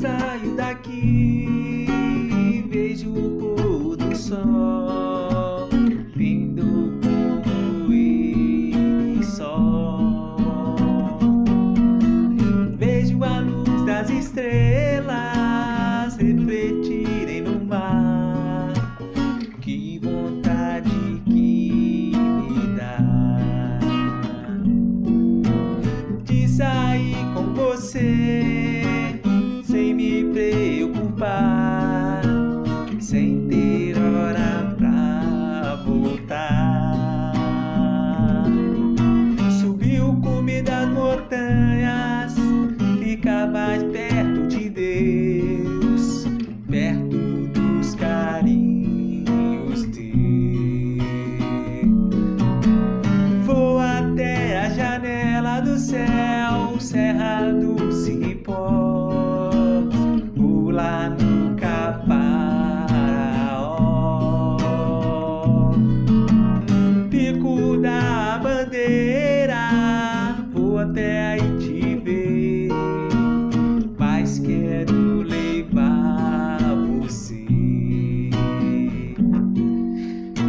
saio daqui, vejo o pôr do sol, como ele só. Vejo a luz das estrelas montanhas, ficar mais perto até aí te ver, mas quero levar você.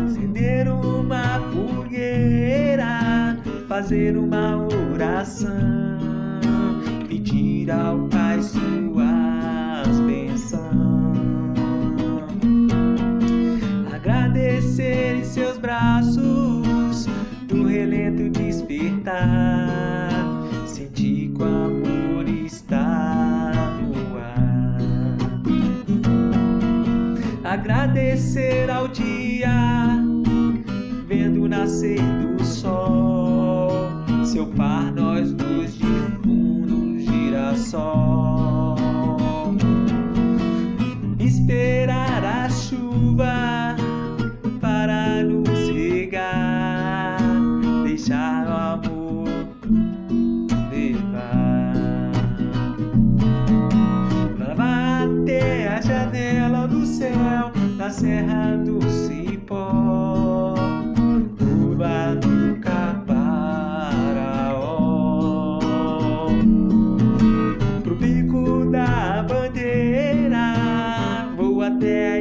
Acender uma fogueira, fazer uma oração, pedir ao Pai suas Agradecer ao dia, vendo nascer do sol, seu par nós dois de fundo girassol. Esperar a chuva serra do cipó, curva no caparaó. Pro pico da bandeira, vou até aí